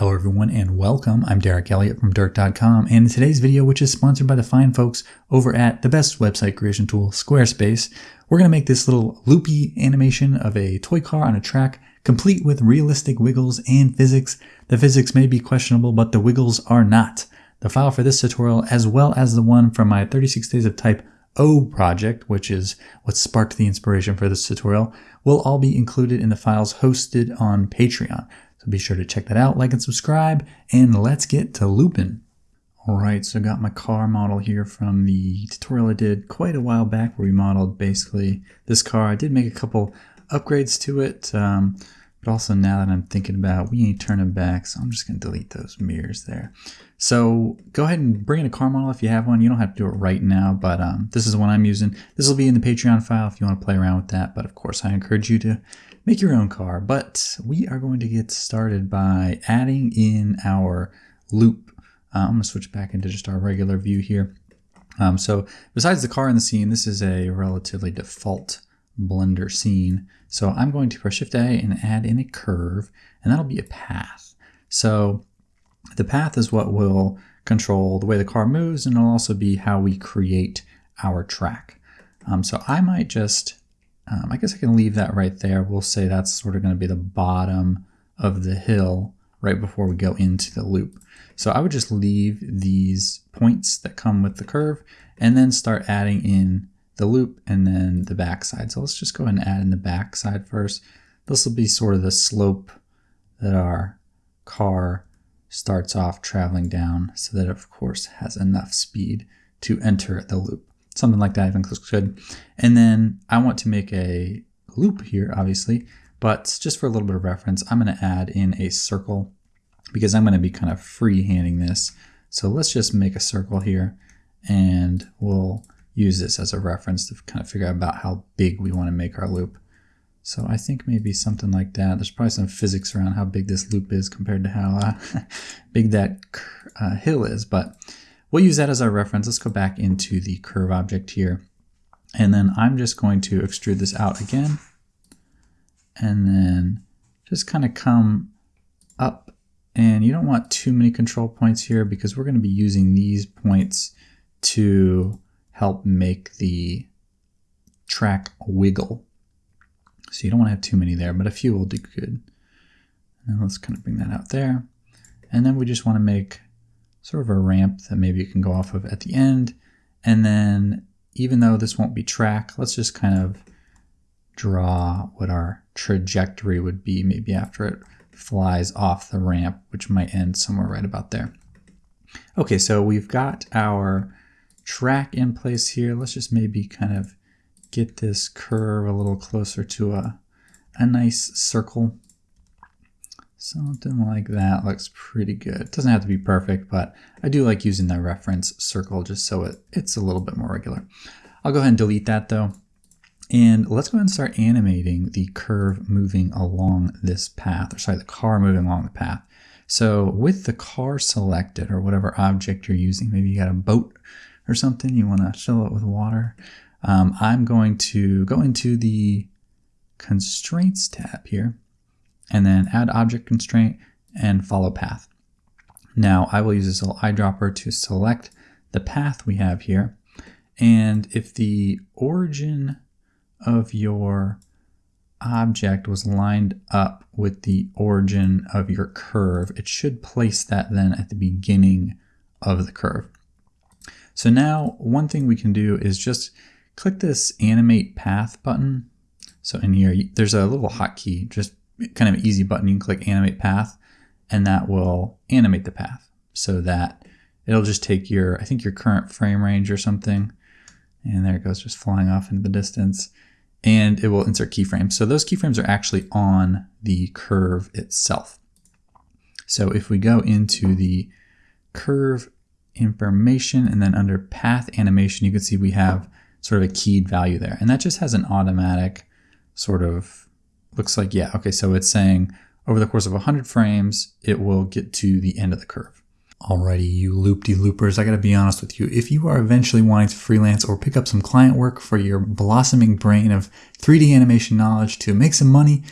Hello everyone and welcome. I'm Derek Elliott from Dirk.com and in today's video, which is sponsored by the fine folks over at the best website creation tool, Squarespace, we're going to make this little loopy animation of a toy car on a track, complete with realistic wiggles and physics. The physics may be questionable, but the wiggles are not. The file for this tutorial, as well as the one from my 36 Days of Type O project, which is what sparked the inspiration for this tutorial, will all be included in the files hosted on Patreon. So be sure to check that out, like and subscribe, and let's get to looping. Alright, so I got my car model here from the tutorial I did quite a while back where we modeled basically this car. I did make a couple upgrades to it, um, but also now that I'm thinking about we ain't turning back, so I'm just going to delete those mirrors there. So go ahead and bring in a car model if you have one. You don't have to do it right now, but um, this is the one I'm using. This will be in the Patreon file if you want to play around with that, but of course I encourage you to make your own car. But we are going to get started by adding in our loop. Uh, I'm going to switch back into just our regular view here. Um, so besides the car in the scene, this is a relatively default Blender scene. So I'm going to press Shift A and add in a curve, and that'll be a path. So the path is what will control the way the car moves, and it'll also be how we create our track. Um, so I might just um, I guess I can leave that right there. We'll say that's sort of going to be the bottom of the hill right before we go into the loop. So I would just leave these points that come with the curve and then start adding in the loop and then the backside. So let's just go ahead and add in the backside first. This will be sort of the slope that our car starts off traveling down so that it of course has enough speed to enter the loop something like that I think looks good. And then I want to make a loop here, obviously, but just for a little bit of reference, I'm going to add in a circle because I'm going to be kind of freehanding this. So let's just make a circle here and we'll use this as a reference to kind of figure out about how big we want to make our loop. So I think maybe something like that. There's probably some physics around how big this loop is compared to how uh, big that uh, hill is, but We'll use that as our reference. Let's go back into the curve object here. And then I'm just going to extrude this out again. And then just kind of come up. And you don't want too many control points here because we're going to be using these points to help make the track wiggle. So you don't want to have too many there, but a few will do good. And let's kind of bring that out there. And then we just want to make sort of a ramp that maybe you can go off of at the end. And then even though this won't be track, let's just kind of draw what our trajectory would be maybe after it flies off the ramp, which might end somewhere right about there. Okay, so we've got our track in place here. Let's just maybe kind of get this curve a little closer to a, a nice circle. Something like that looks pretty good. It doesn't have to be perfect, but I do like using the reference circle just so it, it's a little bit more regular. I'll go ahead and delete that though. And let's go ahead and start animating the curve moving along this path, or sorry, the car moving along the path. So with the car selected or whatever object you're using, maybe you got a boat or something, you want to fill it with water. Um, I'm going to go into the constraints tab here and then add object constraint and follow path. Now I will use this little eyedropper to select the path we have here. And if the origin of your object was lined up with the origin of your curve, it should place that then at the beginning of the curve. So now one thing we can do is just click this animate path button. So in here, there's a little hotkey, just kind of easy button. You can click animate path and that will animate the path so that it'll just take your, I think your current frame range or something. And there it goes, just flying off into the distance. And it will insert keyframes. So those keyframes are actually on the curve itself. So if we go into the curve information and then under path animation, you can see we have sort of a keyed value there. And that just has an automatic sort of looks like, yeah, okay, so it's saying over the course of 100 frames, it will get to the end of the curve. Alrighty, you loop-de-loopers, I gotta be honest with you. If you are eventually wanting to freelance or pick up some client work for your blossoming brain of 3D animation knowledge to make some money,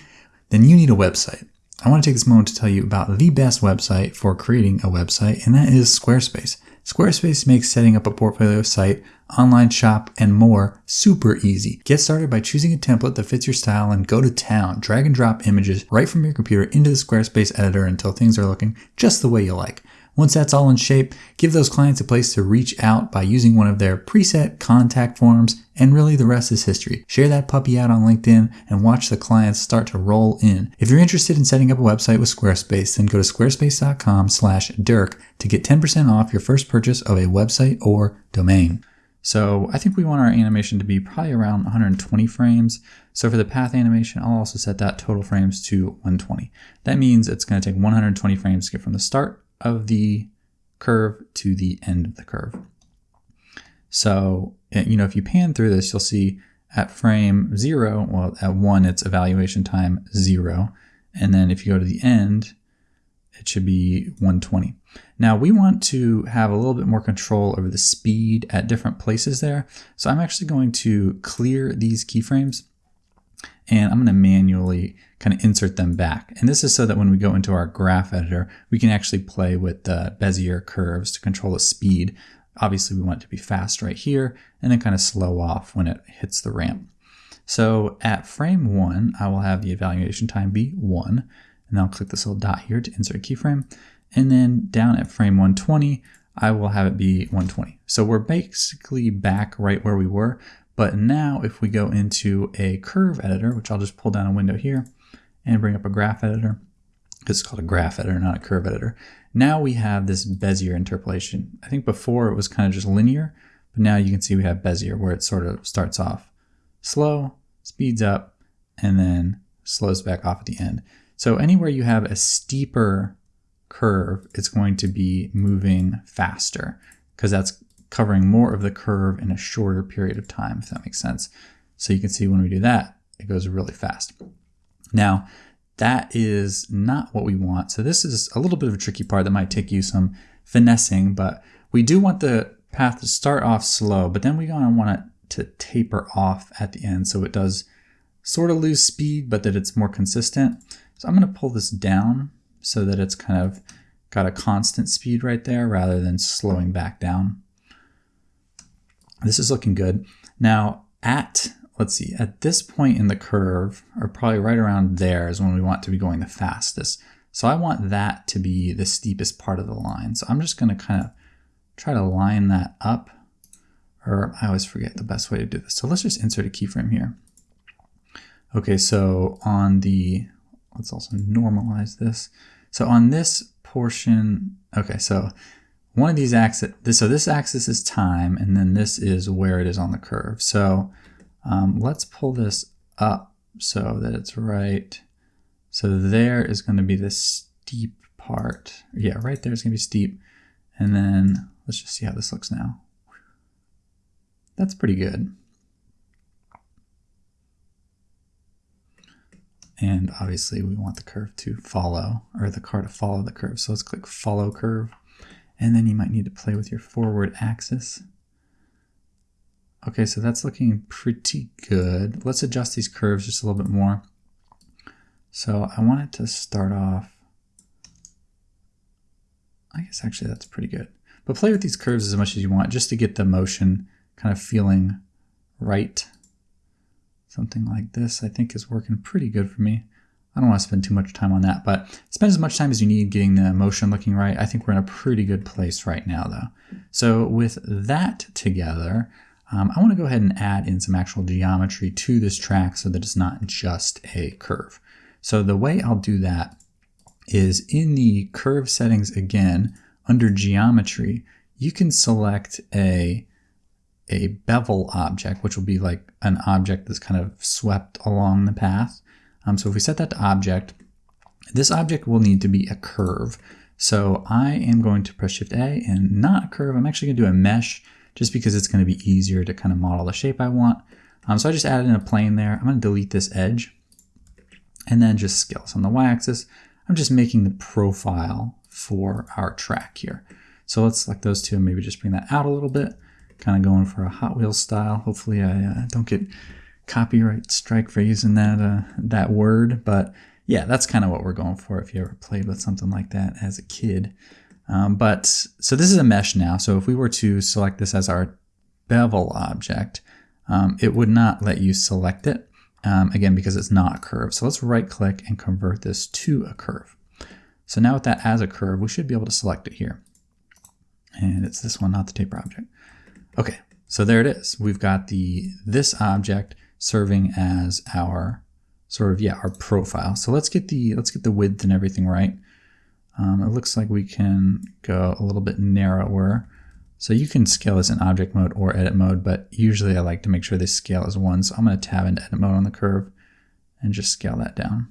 then you need a website. I want to take this moment to tell you about the best website for creating a website, and that is Squarespace. Squarespace makes setting up a portfolio site, online shop, and more super easy. Get started by choosing a template that fits your style and go to town. Drag and drop images right from your computer into the Squarespace editor until things are looking just the way you like. Once that's all in shape, give those clients a place to reach out by using one of their preset contact forms, and really the rest is history. Share that puppy out on LinkedIn and watch the clients start to roll in. If you're interested in setting up a website with Squarespace, then go to squarespace.com slash Dirk to get 10% off your first purchase of a website or domain. So I think we want our animation to be probably around 120 frames. So for the path animation, I'll also set that total frames to 120. That means it's going to take 120 frames to get from the start of the curve to the end of the curve. So, you know, if you pan through this, you'll see at frame zero, well, at one, it's evaluation time zero. And then if you go to the end, it should be 120. Now we want to have a little bit more control over the speed at different places there. So I'm actually going to clear these keyframes and I'm going to manually kind of insert them back. And this is so that when we go into our graph editor, we can actually play with the Bezier curves to control the speed. Obviously we want it to be fast right here and then kind of slow off when it hits the ramp. So at frame one, I will have the evaluation time be one, and I'll click this little dot here to insert a keyframe. And then down at frame 120, I will have it be 120. So we're basically back right where we were, but now if we go into a curve editor, which I'll just pull down a window here and bring up a graph editor, it's called a graph editor, not a curve editor. Now we have this Bezier interpolation. I think before it was kind of just linear, but now you can see we have Bezier where it sort of starts off slow, speeds up, and then slows back off at the end. So anywhere you have a steeper curve, it's going to be moving faster because that's covering more of the curve in a shorter period of time, if that makes sense. So you can see when we do that, it goes really fast. Now, that is not what we want. So this is a little bit of a tricky part that might take you some finessing, but we do want the path to start off slow, but then we going to want it to taper off at the end so it does sort of lose speed, but that it's more consistent. So I'm going to pull this down so that it's kind of got a constant speed right there rather than slowing back down. This is looking good. Now at, let's see, at this point in the curve, or probably right around there is when we want to be going the fastest. So I want that to be the steepest part of the line. So I'm just gonna kind of try to line that up, or I always forget the best way to do this. So let's just insert a keyframe here. Okay, so on the, let's also normalize this. So on this portion, okay, so one of these axes, so this axis is time, and then this is where it is on the curve. So um, let's pull this up so that it's right. So there is going to be the steep part. Yeah, right there is going to be steep. And then let's just see how this looks now. That's pretty good. And obviously we want the curve to follow, or the car to follow the curve. So let's click follow curve. And then you might need to play with your forward axis. Okay, so that's looking pretty good. Let's adjust these curves just a little bit more. So I want it to start off, I guess actually that's pretty good. But play with these curves as much as you want just to get the motion kind of feeling right. Something like this I think is working pretty good for me. I don't want to spend too much time on that, but spend as much time as you need getting the motion looking right. I think we're in a pretty good place right now though. So with that together, um, I want to go ahead and add in some actual geometry to this track so that it's not just a curve. So the way I'll do that is in the curve settings again, under geometry, you can select a, a bevel object, which will be like an object that's kind of swept along the path. Um, so if we set that to object, this object will need to be a curve. So I am going to press Shift A and not a curve. I'm actually going to do a mesh just because it's going to be easier to kind of model the shape I want. Um, so I just added in a plane there. I'm going to delete this edge and then just scale. So on the y-axis, I'm just making the profile for our track here. So let's select those two and maybe just bring that out a little bit. Kind of going for a Hot Wheels style. Hopefully I uh, don't get copyright strike for using that uh, that word, but yeah, that's kind of what we're going for if you ever played with something like that as a kid. Um, but so this is a mesh now. So if we were to select this as our bevel object, um, it would not let you select it, um, again, because it's not a curve. So let's right click and convert this to a curve. So now with that as a curve, we should be able to select it here. And it's this one, not the taper object. Okay, so there it is. We've got the this object serving as our sort of, yeah, our profile. So let's get the, let's get the width and everything right. Um, it looks like we can go a little bit narrower. So you can scale this in object mode or edit mode, but usually I like to make sure they scale as one. So I'm going to tab into edit mode on the curve and just scale that down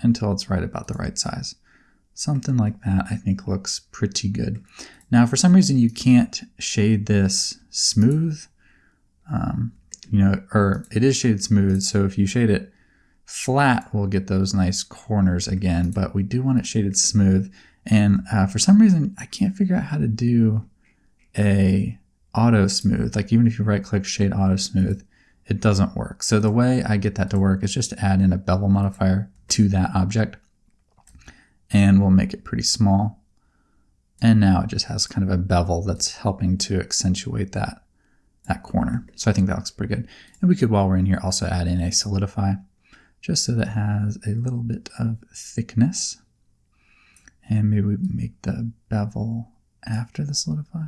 until it's right about the right size. Something like that I think looks pretty good. Now for some reason you can't shade this smooth, um, you know, or it is shaded smooth. So if you shade it flat, we'll get those nice corners again, but we do want it shaded smooth. And uh, for some reason, I can't figure out how to do a auto smooth, like even if you right click shade auto smooth, it doesn't work. So the way I get that to work is just to add in a bevel modifier to that object and we'll make it pretty small. And now it just has kind of a bevel that's helping to accentuate that, that corner. So I think that looks pretty good. And we could, while we're in here, also add in a solidify just so that has a little bit of thickness. And maybe we make the bevel after the solidify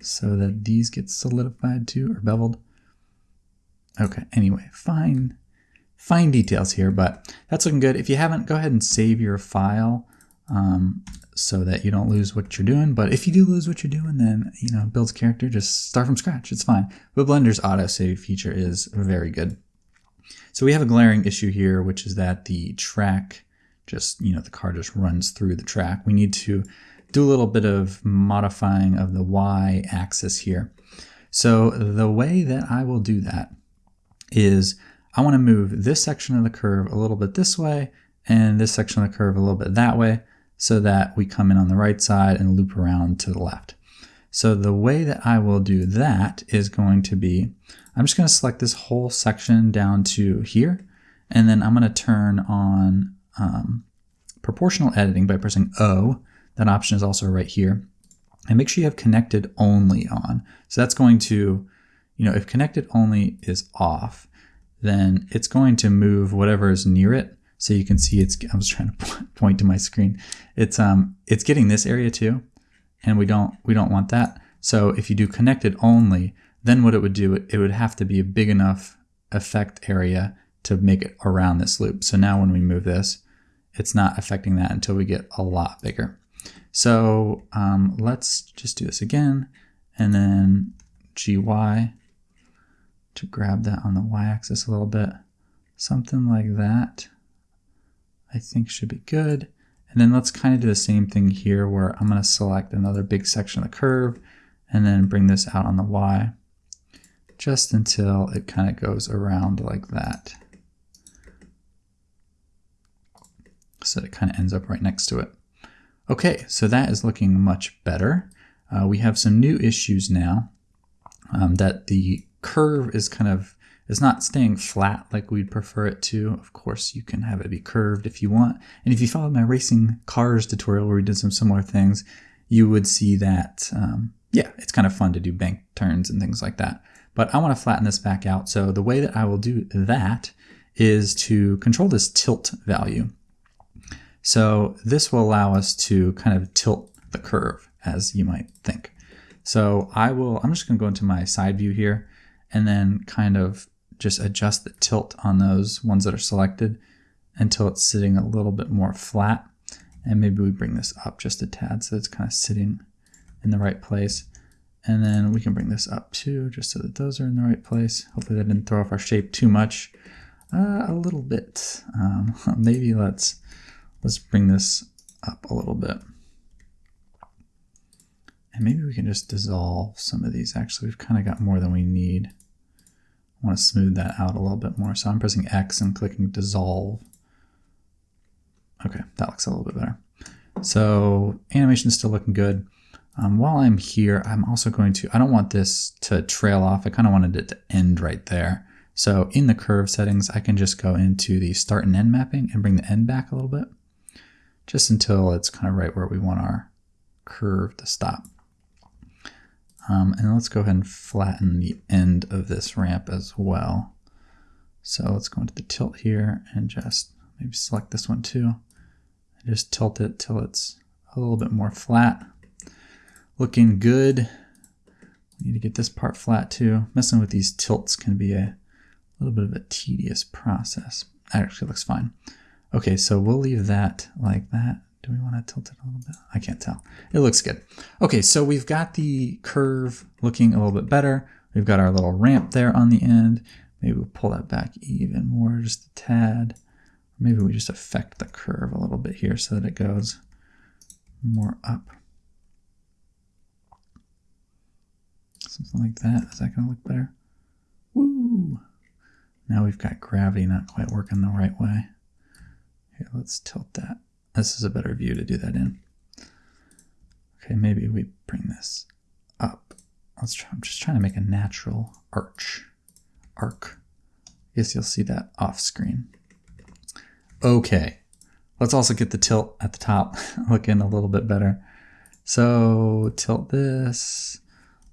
so that these get solidified too or beveled. Okay, anyway, fine, fine details here, but that's looking good. If you haven't, go ahead and save your file um, so that you don't lose what you're doing. But if you do lose what you're doing, then, you know, builds character, just start from scratch. It's fine. But Blender's autosave feature is very good. So we have a glaring issue here, which is that the track just, you know, the car just runs through the track. We need to do a little bit of modifying of the y axis here. So the way that I will do that is I want to move this section of the curve a little bit this way and this section of the curve a little bit that way so that we come in on the right side and loop around to the left. So the way that I will do that is going to be, I'm just going to select this whole section down to here, and then I'm going to turn on um, proportional editing by pressing O, that option is also right here. And make sure you have connected only on. So that's going to, you know, if connected only is off, then it's going to move whatever is near it. So you can see it's, I was trying to point to my screen. It's, um, it's getting this area too. And we don't, we don't want that. So if you do connected only, then what it would do, it would have to be a big enough effect area to make it around this loop. So now when we move this, it's not affecting that until we get a lot bigger. So um, let's just do this again and then GY to grab that on the y-axis a little bit. Something like that I think should be good. And then let's kind of do the same thing here where I'm going to select another big section of the curve and then bring this out on the y just until it kind of goes around like that. So it kind of ends up right next to it. Okay, so that is looking much better. Uh, we have some new issues now um, that the curve is kind of is not staying flat like we'd prefer it to. Of course, you can have it be curved if you want. And if you followed my racing cars tutorial where we did some similar things, you would see that, um, yeah, it's kind of fun to do bank turns and things like that. But I want to flatten this back out. So the way that I will do that is to control this tilt value. So this will allow us to kind of tilt the curve as you might think. So I will, I'm just gonna go into my side view here and then kind of just adjust the tilt on those ones that are selected until it's sitting a little bit more flat. And maybe we bring this up just a tad so it's kind of sitting in the right place. And then we can bring this up too, just so that those are in the right place. Hopefully that didn't throw off our shape too much. Uh, a little bit. Um, maybe let's Let's bring this up a little bit. And maybe we can just dissolve some of these. Actually, we've kind of got more than we need. Want to smooth that out a little bit more. So I'm pressing X and clicking dissolve. Okay, that looks a little bit better. So animation is still looking good. Um, while I'm here, I'm also going to, I don't want this to trail off. I kind of wanted it to end right there. So in the curve settings, I can just go into the start and end mapping and bring the end back a little bit, just until it's kind of right where we want our curve to stop. Um, and let's go ahead and flatten the end of this ramp as well. So let's go into the tilt here and just maybe select this one too. And just tilt it till it's a little bit more flat. Looking good. We need to get this part flat too. Messing with these tilts can be a little bit of a tedious process. That actually looks fine. Okay, so we'll leave that like that. Do we want to tilt it a little bit? I can't tell. It looks good. Okay, so we've got the curve looking a little bit better. We've got our little ramp there on the end. Maybe we'll pull that back even more, just a tad. Maybe we just affect the curve a little bit here so that it goes more up. Something like that. Is that going to look better? Woo! Now we've got gravity not quite working the right way. Here, let's tilt that. This is a better view to do that in. Okay, maybe we bring this up. Let's try, I'm just trying to make a natural arch. Arc. I guess you'll see that off screen. Okay, let's also get the tilt at the top looking a little bit better. So tilt this.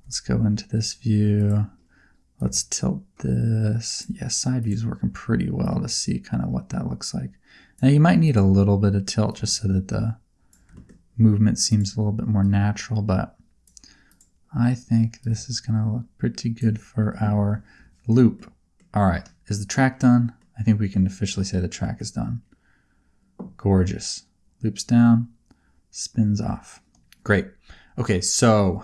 Let's go into this view. Let's tilt this. Yeah, side view is working pretty well to see kind of what that looks like. Now you might need a little bit of tilt just so that the movement seems a little bit more natural, but I think this is going to look pretty good for our loop. All right, is the track done? I think we can officially say the track is done. Gorgeous. Loops down, spins off. Great. Okay, so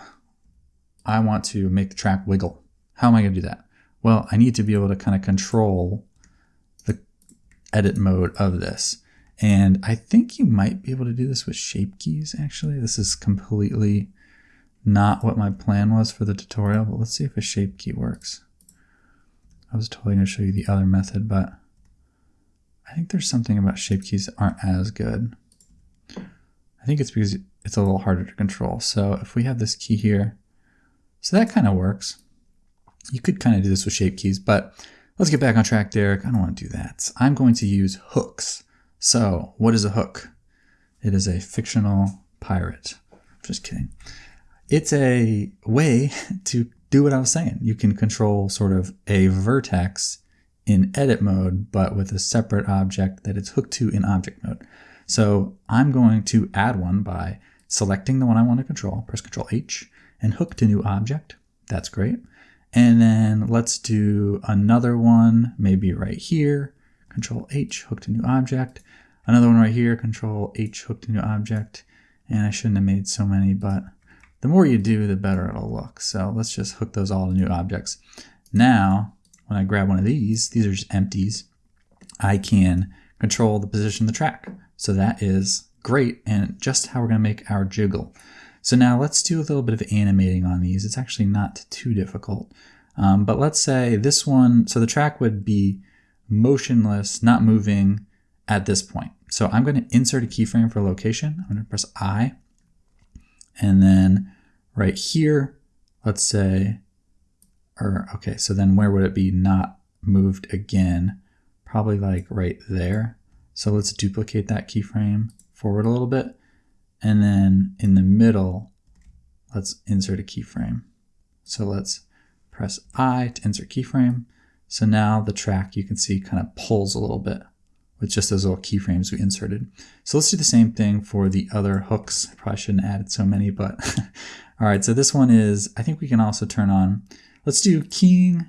I want to make the track wiggle. How am I going to do that? Well, I need to be able to kind of control edit mode of this. And I think you might be able to do this with shape keys, actually. This is completely not what my plan was for the tutorial, but let's see if a shape key works. I was totally going to show you the other method, but I think there's something about shape keys that aren't as good. I think it's because it's a little harder to control. So if we have this key here, so that kind of works. You could kind of do this with shape keys, but Let's get back on track, Derek. I don't want to do that. I'm going to use hooks. So, what is a hook? It is a fictional pirate. Just kidding. It's a way to do what I was saying. You can control sort of a vertex in edit mode, but with a separate object that it's hooked to in object mode. So I'm going to add one by selecting the one I want to control, press Control H, and hook to new object. That's great. And then let's do another one, maybe right here, control H, hook to new object. Another one right here, control H, hook to new object. And I shouldn't have made so many, but the more you do, the better it'll look. So let's just hook those all to new objects. Now, when I grab one of these, these are just empties, I can control the position of the track. So that is great and just how we're gonna make our jiggle. So now let's do a little bit of animating on these. It's actually not too difficult. Um, but let's say this one, so the track would be motionless, not moving at this point. So I'm going to insert a keyframe for location. I'm going to press I. And then right here, let's say, or okay, so then where would it be not moved again? Probably like right there. So let's duplicate that keyframe forward a little bit. And then in the middle, let's insert a keyframe. So let's press I to insert keyframe. So now the track you can see kind of pulls a little bit with just those little keyframes we inserted. So let's do the same thing for the other hooks. I probably shouldn't added so many, but all right. So this one is, I think we can also turn on, let's do keying,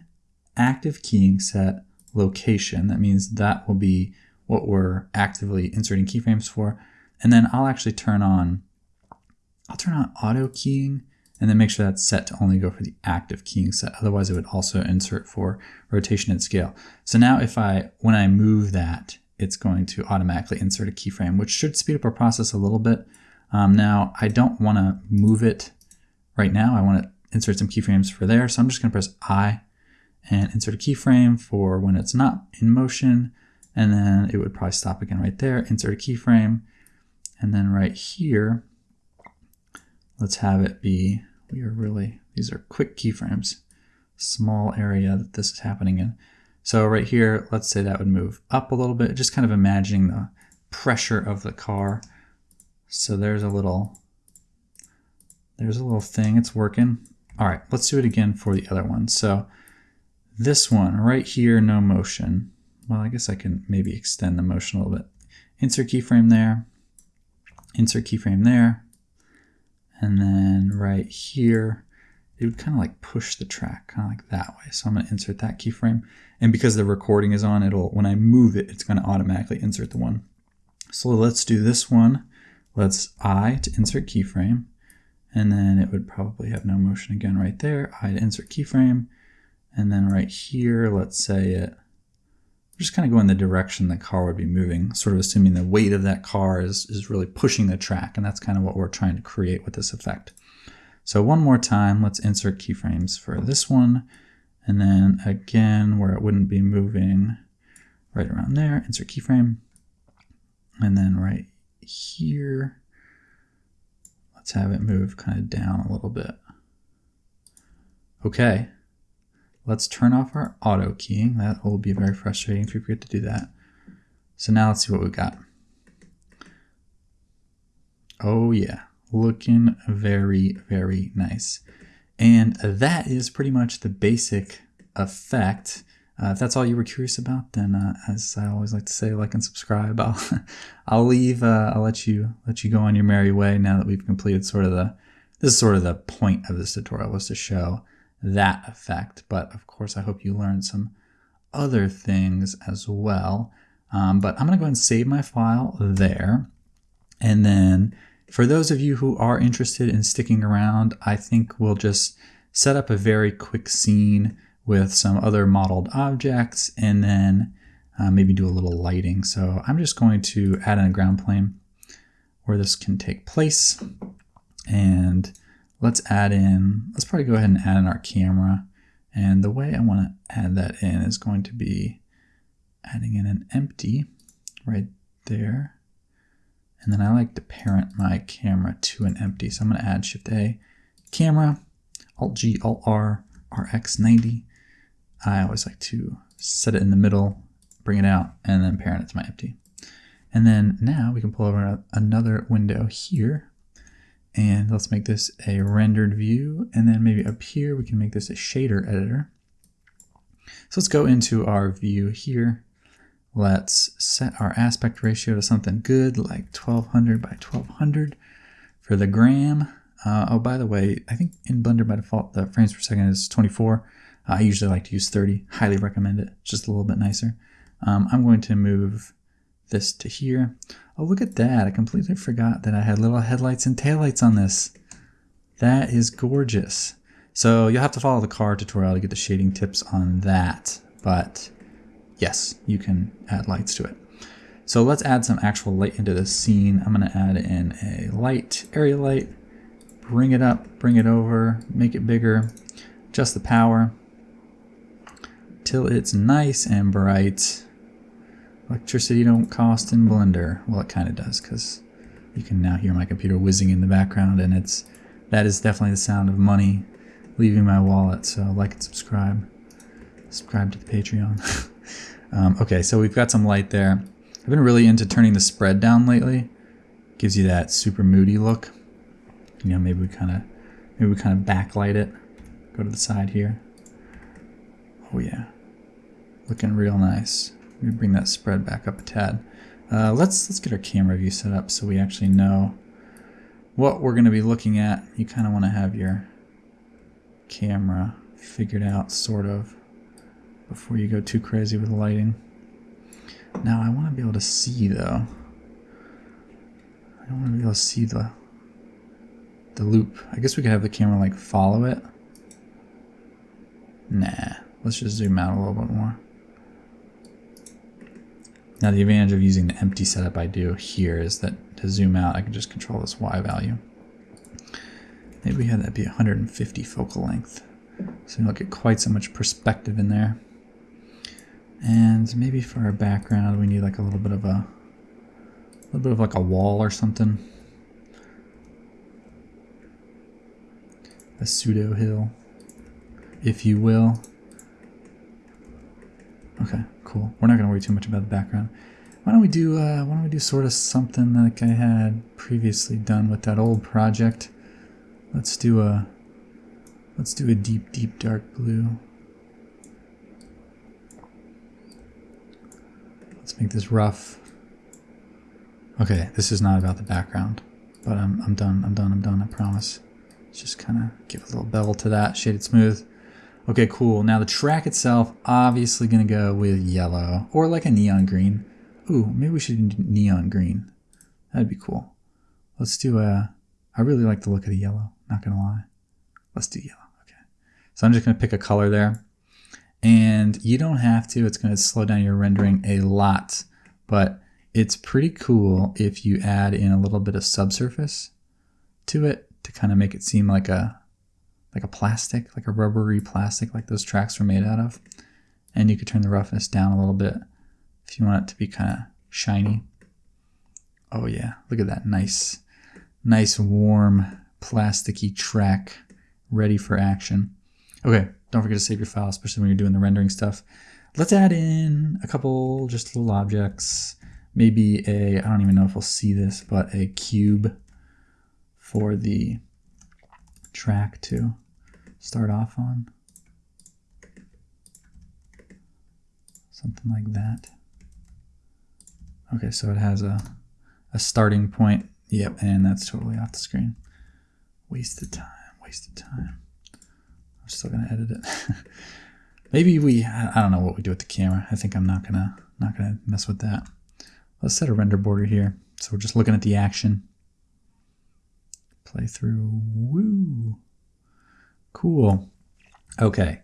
active keying set location. That means that will be what we're actively inserting keyframes for. And then I'll actually turn on, I'll turn on auto keying and then make sure that's set to only go for the active keying set. Otherwise it would also insert for rotation and scale. So now if I, when I move that, it's going to automatically insert a keyframe, which should speed up our process a little bit. Um, now I don't want to move it right now. I want to insert some keyframes for there. So I'm just going to press I and insert a keyframe for when it's not in motion. And then it would probably stop again right there, insert a keyframe. And then right here, let's have it be, we are really, these are quick keyframes, small area that this is happening in. So right here, let's say that would move up a little bit, just kind of imagining the pressure of the car. So there's a little, there's a little thing, it's working. All right, let's do it again for the other one. So this one right here, no motion. Well, I guess I can maybe extend the motion a little bit. Insert keyframe there, insert keyframe there, and then right here, it would kind of like push the track kind of like that way. So I'm going to insert that keyframe. And because the recording is on, it'll when I move it, it's going to automatically insert the one. So let's do this one. Let's I to insert keyframe. And then it would probably have no motion again right there. I to insert keyframe. And then right here, let's say it, just kind of go in the direction the car would be moving, sort of assuming the weight of that car is, is really pushing the track. And that's kind of what we're trying to create with this effect. So one more time, let's insert keyframes for this one. And then again, where it wouldn't be moving, right around there, insert keyframe. And then right here, let's have it move kind of down a little bit. Okay, let's turn off our auto keying. That will be very frustrating if we forget to do that. So now let's see what we got. Oh yeah, looking very, very nice. And that is pretty much the basic effect. Uh, if that's all you were curious about, then uh, as I always like to say, like and subscribe. I'll I'll leave. Uh, I'll let you let you go on your merry way. Now that we've completed sort of the this is sort of the point of this tutorial was to show that effect. But of course, I hope you learned some other things as well. Um, but I'm gonna go ahead and save my file there, and then for those of you who are interested in sticking around, I think we'll just set up a very quick scene with some other modeled objects and then uh, maybe do a little lighting. So I'm just going to add in a ground plane where this can take place. And let's add in, let's probably go ahead and add in our camera. And the way I want to add that in is going to be adding in an empty right there. And then I like to parent my camera to an empty. So I'm going to add Shift A, camera, Alt G, Alt R, RX90. I always like to set it in the middle, bring it out, and then parent it to my empty. And then now we can pull over another window here. And let's make this a rendered view. And then maybe up here, we can make this a shader editor. So let's go into our view here Let's set our aspect ratio to something good like 1200 by 1200 for the gram. Uh, oh, by the way, I think in Blender by default the frames per second is 24. Uh, I usually like to use 30. Highly recommend it. Just a little bit nicer. Um, I'm going to move this to here. Oh, look at that. I completely forgot that I had little headlights and taillights on this. That is gorgeous. So you'll have to follow the car tutorial to get the shading tips on that. But yes, you can add lights to it. So let's add some actual light into this scene. I'm going to add in a light, area light, bring it up, bring it over, make it bigger, adjust the power till it's nice and bright. Electricity don't cost in Blender. Well, it kind of does because you can now hear my computer whizzing in the background and it's that is definitely the sound of money leaving my wallet. So like and subscribe. Subscribe to the Patreon. Um, okay, so we've got some light there. I've been really into turning the spread down lately. Gives you that super moody look. You know, maybe we kind of maybe we kind of backlight it. Go to the side here. Oh yeah, looking real nice. Let me bring that spread back up a tad. Uh, let's let's get our camera view set up so we actually know what we're going to be looking at. You kind of want to have your camera figured out, sort of before you go too crazy with lighting. Now I want to be able to see though. I don't want to be able to see the the loop. I guess we could have the camera like follow it. Nah, let's just zoom out a little bit more. Now the advantage of using the empty setup I do here is that to zoom out I can just control this Y value. Maybe we have that be 150 focal length. So you don't get quite so much perspective in there. And maybe for our background, we need like a little bit of a, a little bit of like a wall or something. A pseudo hill, if you will. Okay, cool. We're not gonna worry too much about the background. Why don't we do uh, why don't we do sort of something like I had previously done with that old project? Let's do a let's do a deep, deep dark blue. Let's make this rough. Okay, this is not about the background, but I'm I'm done. I'm done. I'm done. I promise. Let's just kind of give a little bevel to that, shaded smooth. Okay, cool. Now the track itself, obviously gonna go with yellow or like a neon green. Ooh, maybe we should do neon green. That'd be cool. Let's do a, I really like the look of the yellow, not gonna lie. Let's do yellow, okay. So I'm just gonna pick a color there. And you don't have to, it's gonna slow down your rendering a lot, but it's pretty cool if you add in a little bit of subsurface to it to kind of make it seem like a like a plastic, like a rubbery plastic like those tracks were made out of. And you could turn the roughness down a little bit if you want it to be kind of shiny. Oh yeah, look at that nice, nice warm plasticky track ready for action. Okay, don't forget to save your file, especially when you're doing the rendering stuff. Let's add in a couple just little objects. Maybe a, I don't even know if we'll see this, but a cube for the track to start off on. Something like that. Okay, so it has a, a starting point. Yep, and that's totally off the screen. Wasted time, wasted time. I'm still gonna edit it. Maybe we, I don't know what we do with the camera. I think I'm not gonna, not gonna mess with that. Let's set a render border here. So we're just looking at the action. Play through, woo. Cool. Okay.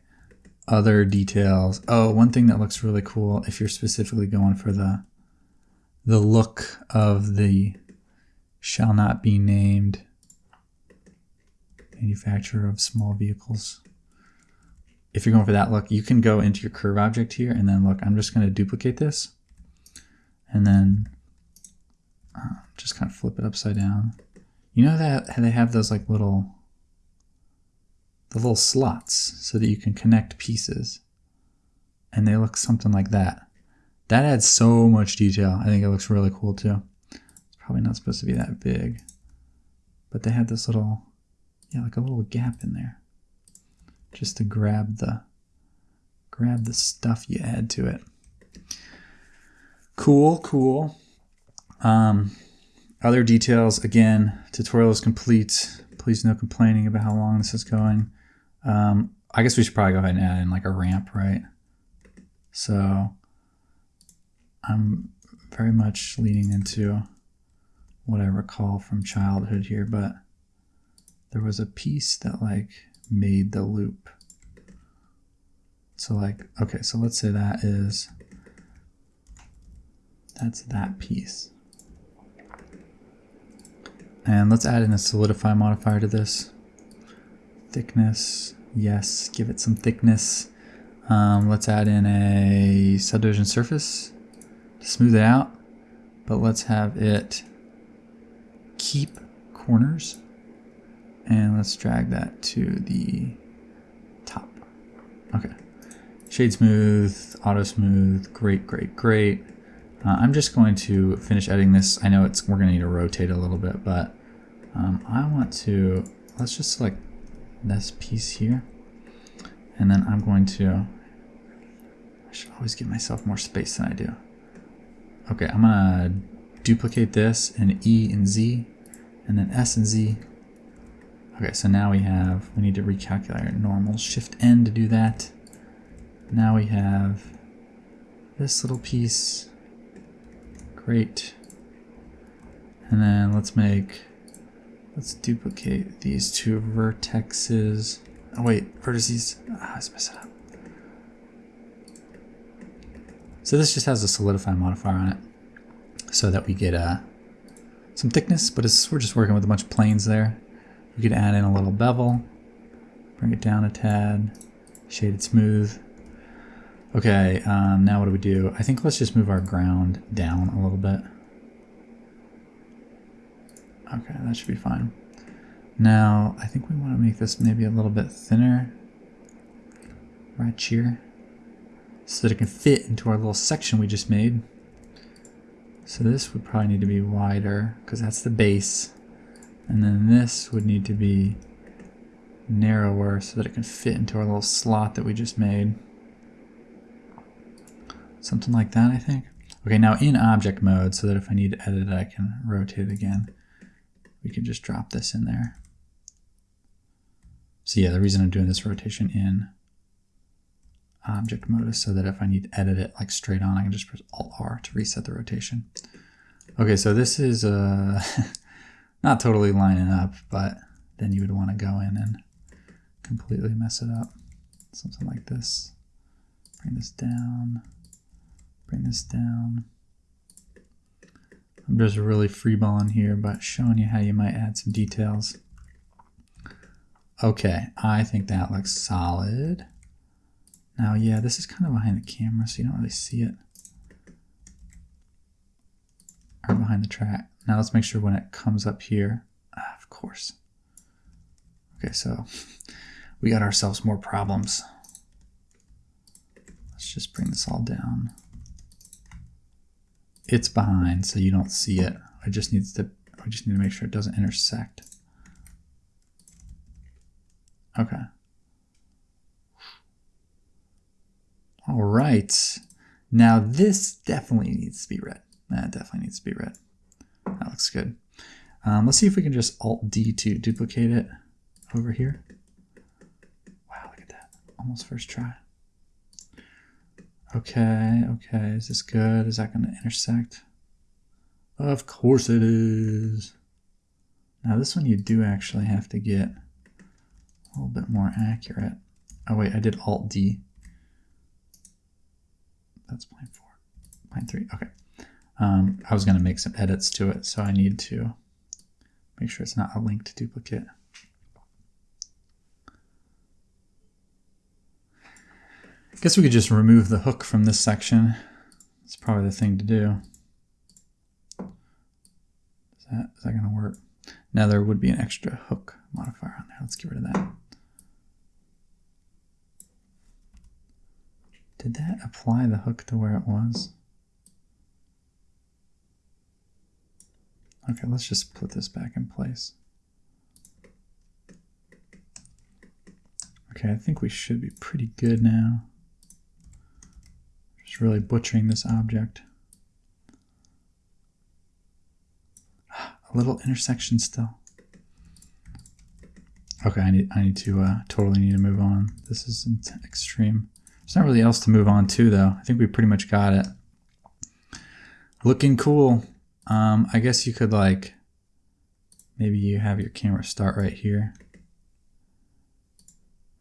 Other details. Oh, one thing that looks really cool if you're specifically going for the the look of the shall not be named manufacturer of small vehicles. If you're going for that look, you can go into your curve object here and then look, I'm just going to duplicate this and then uh, just kind of flip it upside down. You know that they have those like little, the little slots so that you can connect pieces and they look something like that. That adds so much detail. I think it looks really cool too. It's probably not supposed to be that big, but they had this little, yeah, like a little gap in there just to grab the, grab the stuff you add to it. Cool, cool. Um, other details, again, tutorial is complete. Please no complaining about how long this is going. Um, I guess we should probably go ahead and add in like a ramp, right? So I'm very much leaning into what I recall from childhood here, but there was a piece that like made the loop. So like, okay, so let's say that is, that's that piece. And let's add in a solidify modifier to this. Thickness, yes, give it some thickness. Um, let's add in a subdivision surface to smooth it out, but let's have it keep corners and let's drag that to the top. Okay. Shade smooth, auto smooth, great, great, great. Uh, I'm just going to finish editing this. I know it's we're going to need to rotate a little bit, but um, I want to, let's just select this piece here. And then I'm going to, I should always give myself more space than I do. Okay, I'm gonna duplicate this and E and Z and then S and Z. Okay, so now we have, we need to recalculate our normal. Shift N to do that. Now we have this little piece. Great. And then let's make, let's duplicate these two vertexes. Oh wait, vertices, ah, mess it up. So this just has a solidify modifier on it so that we get uh, some thickness, but we're just working with a bunch of planes there. We could add in a little bevel, bring it down a tad, shade it smooth. Okay, um, now what do we do? I think let's just move our ground down a little bit. Okay, that should be fine. Now, I think we want to make this maybe a little bit thinner right here. so that it can fit into our little section we just made. So this would probably need to be wider because that's the base. And then this would need to be narrower so that it can fit into our little slot that we just made. Something like that, I think. Okay, now in object mode, so that if I need to edit it, I can rotate it again. We can just drop this in there. So yeah, the reason I'm doing this rotation in object mode is so that if I need to edit it like straight on, I can just press Alt R to reset the rotation. Okay, so this is uh, not totally lining up, but then you would want to go in and completely mess it up. Something like this. Bring this down, bring this down. I'm just really freeballing here, but showing you how you might add some details. Okay, I think that looks solid. Now, yeah, this is kind of behind the camera, so you don't really see it. Or behind the track. Now let's make sure when it comes up here, ah, of course. Okay, so we got ourselves more problems. Let's just bring this all down. It's behind, so you don't see it. I just needs to. We just need to make sure it doesn't intersect. Okay. All right. Now this definitely needs to be red. That definitely needs to be red. That looks good. Um, let's see if we can just Alt-D to duplicate it over here. Wow, look at that. Almost first try. Okay, okay. Is this good? Is that going to intersect? Of course it is. Now this one you do actually have to get a little bit more accurate. Oh wait, I did Alt-D that's plane four. Plane three, okay. Um, I was going to make some edits to it, so I need to make sure it's not a linked duplicate. I guess we could just remove the hook from this section. It's probably the thing to do. Is that, is that going to work? Now there would be an extra hook modifier on there. Let's get rid of that. Did that apply the hook to where it was? Okay, let's just put this back in place. Okay, I think we should be pretty good now. Just really butchering this object. A little intersection still. Okay, I need I need to uh, totally need to move on. This is extreme. There's not really else to move on to though. I think we pretty much got it. Looking cool. Um, I guess you could like, maybe you have your camera start right here.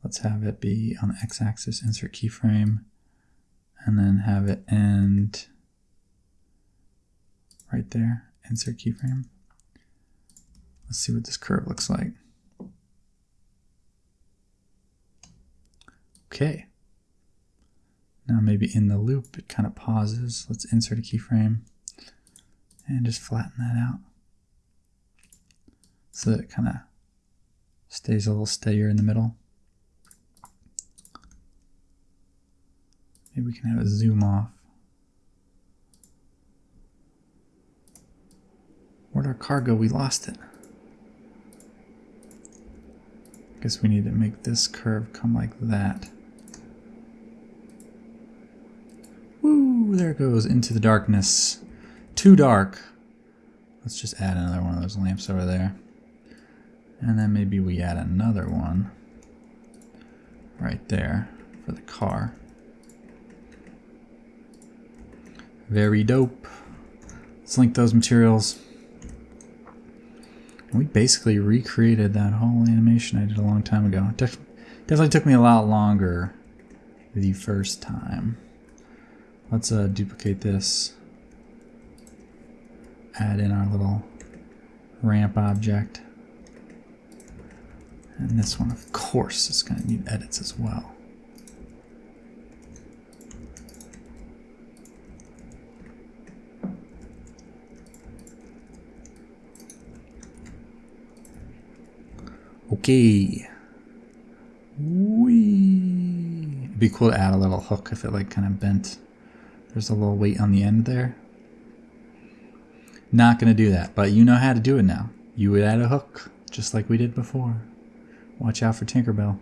Let's have it be on the x-axis, insert keyframe, and then have it end right there, insert keyframe. Let's see what this curve looks like. Okay. Now maybe in the loop it kind of pauses. Let's insert a keyframe and just flatten that out so that it kind of stays a little steadier in the middle. Maybe we can have it zoom off. Where'd our car go? We lost it. I Guess we need to make this curve come like that. Woo! There it goes into the darkness. Too dark. Let's just add another one of those lamps over there. And then maybe we add another one right there for the car. Very dope. Let's link those materials. We basically recreated that whole animation I did a long time ago. It def definitely took me a lot longer the first time. Let's uh, duplicate this. Add in our little ramp object. And this one, of course, is going to need edits as well. Okay. Wee be cool to add a little hook if it like kind of bent. There's a little weight on the end there. Not going to do that, but you know how to do it now. You would add a hook, just like we did before. Watch out for Tinkerbell.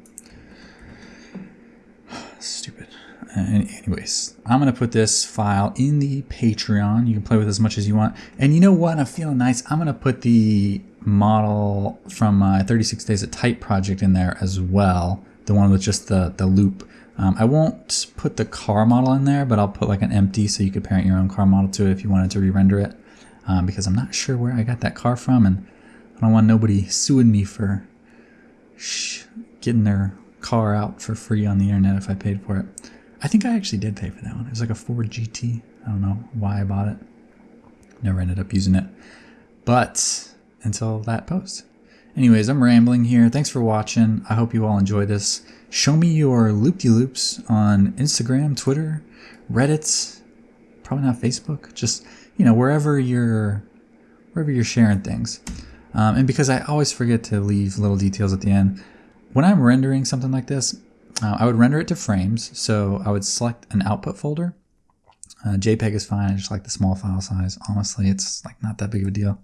Stupid. Anyways, I'm going to put this file in the Patreon. You can play with as much as you want. And you know what? I'm feeling nice. I'm going to put the model from my 36 Days of Type project in there as well. The one with just the, the loop. Um, I won't put the car model in there, but I'll put like an empty so you could parent your own car model to it if you wanted to re-render it. Um, because I'm not sure where I got that car from and I don't want nobody suing me for getting their car out for free on the internet if I paid for it. I think I actually did pay for that one. It was like a Ford GT. I don't know why I bought it. Never ended up using it. But until that post. Anyways, I'm rambling here. Thanks for watching. I hope you all enjoy this. Show me your loop-de-loops on Instagram, Twitter, Reddit, probably not Facebook. Just, you know, wherever you're wherever you're sharing things. Um, and because I always forget to leave little details at the end, when I'm rendering something like this, uh, I would render it to frames. So I would select an output folder. Uh, JPEG is fine. I just like the small file size. Honestly, it's like not that big of a deal.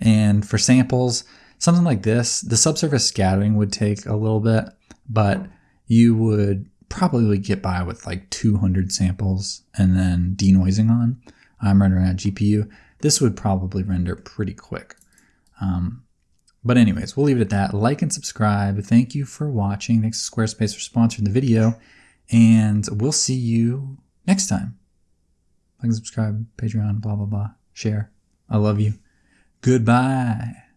And for samples, something like this, the subsurface scattering would take a little bit, but you would probably get by with like 200 samples and then denoising on. I'm rendering at GPU. This would probably render pretty quick. Um, but anyways, we'll leave it at that. Like and subscribe. Thank you for watching. Thanks to Squarespace for sponsoring the video. And we'll see you next time. Like and subscribe, Patreon, blah, blah, blah. Share. I love you. Goodbye.